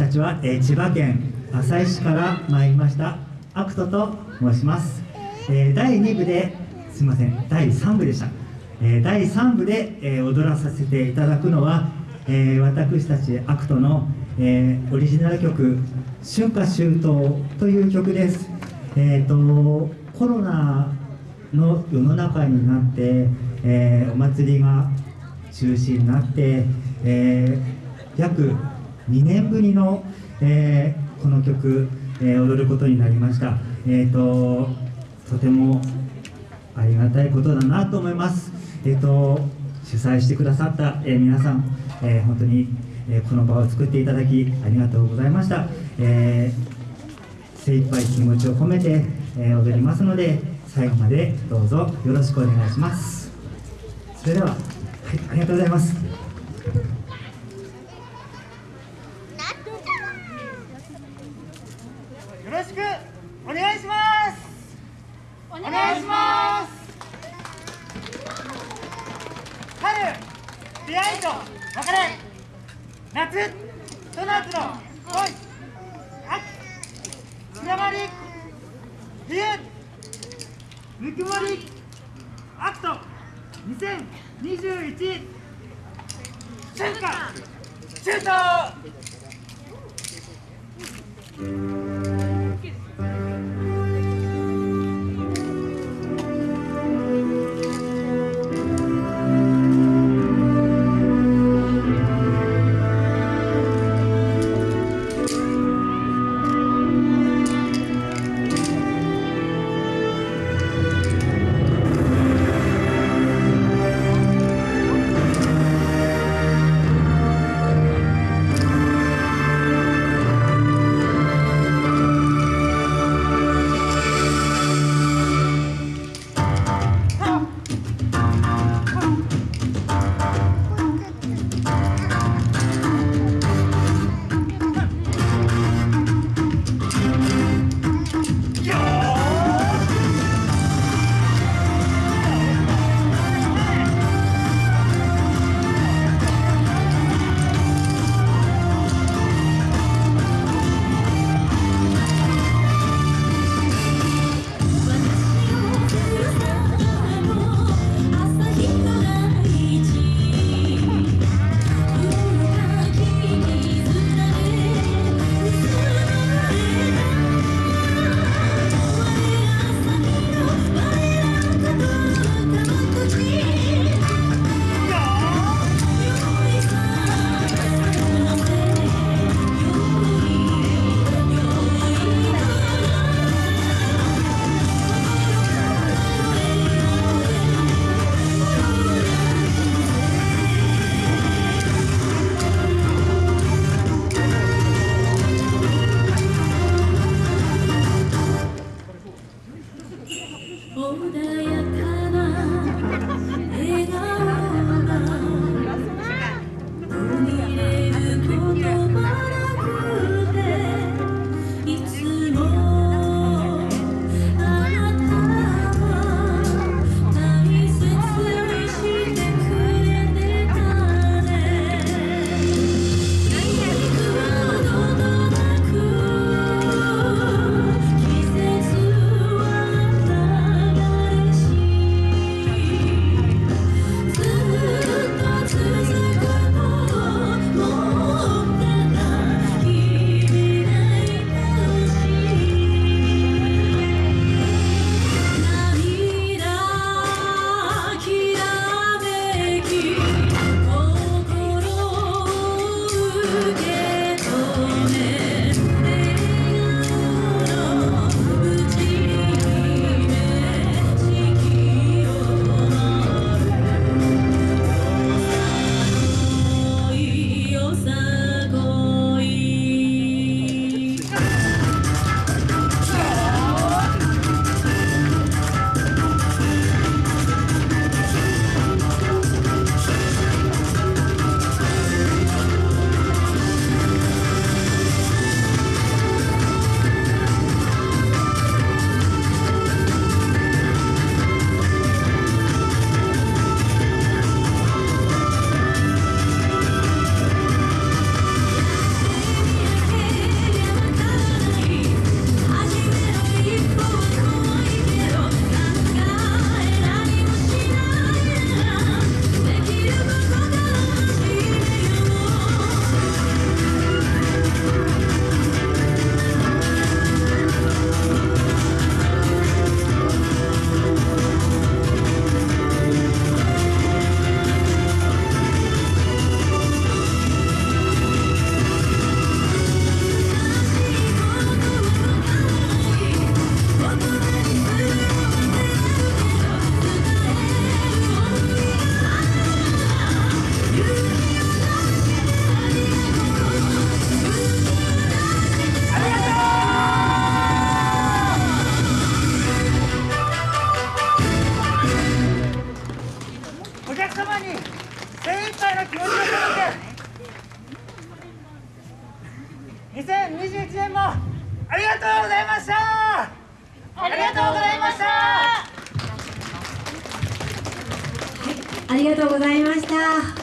たちは、えー、千葉県旭市から参りましたアクトと申します、えー、第2部ですみません第3部でした、えー、第3部で、え踊らさせていただくのは、え私たちアクトの、えオリジナル曲「春夏秋冬」という曲です。えーと、コロナの世の中になって、えお祭りが中止になって、え約2年ぶりの、えー、この曲、えー、踊ることになりました、えーと、とてもありがたいことだなと思います、えーと、主催してくださった、えー、皆さん、えー、本当に、えこの場を作っていただきありがとうございました、え精一杯気持ちを込めて、え踊りますので最後までどうぞよろしくお願いします。それでは、はい、ありがとうございます。よろしくお願いします。お願いします春出会いと別れ。夏と夏の恋。秋つながり冬ぬくもりアクト。2021春夏中東ありがとうございましたありがとうございましたありがとうございました。